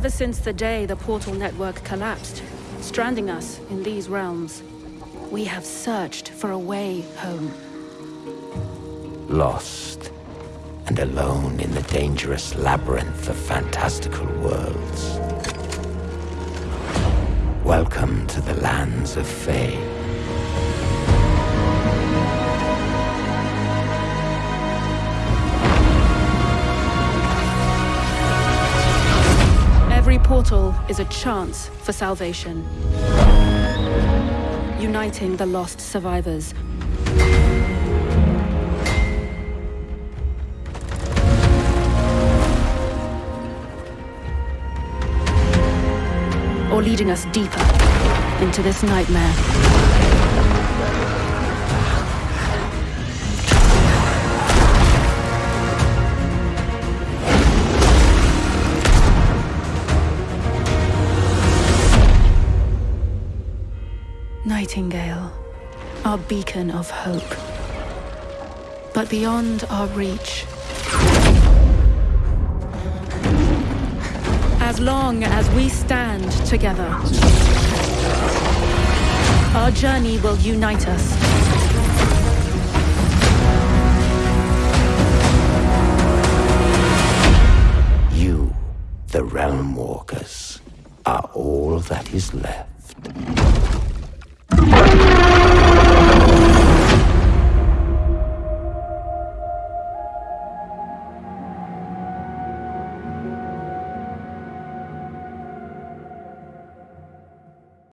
Ever since the day the portal network collapsed, stranding us in these realms, we have searched for a way home. Lost and alone in the dangerous labyrinth of fantastical worlds. Welcome to the lands of Fae. Portal is a chance for salvation. Uniting the lost survivors. Or leading us deeper into this nightmare. Nightingale, our beacon of hope. But beyond our reach. As long as we stand together, our journey will unite us. You, the Realm Walkers, are all that is left.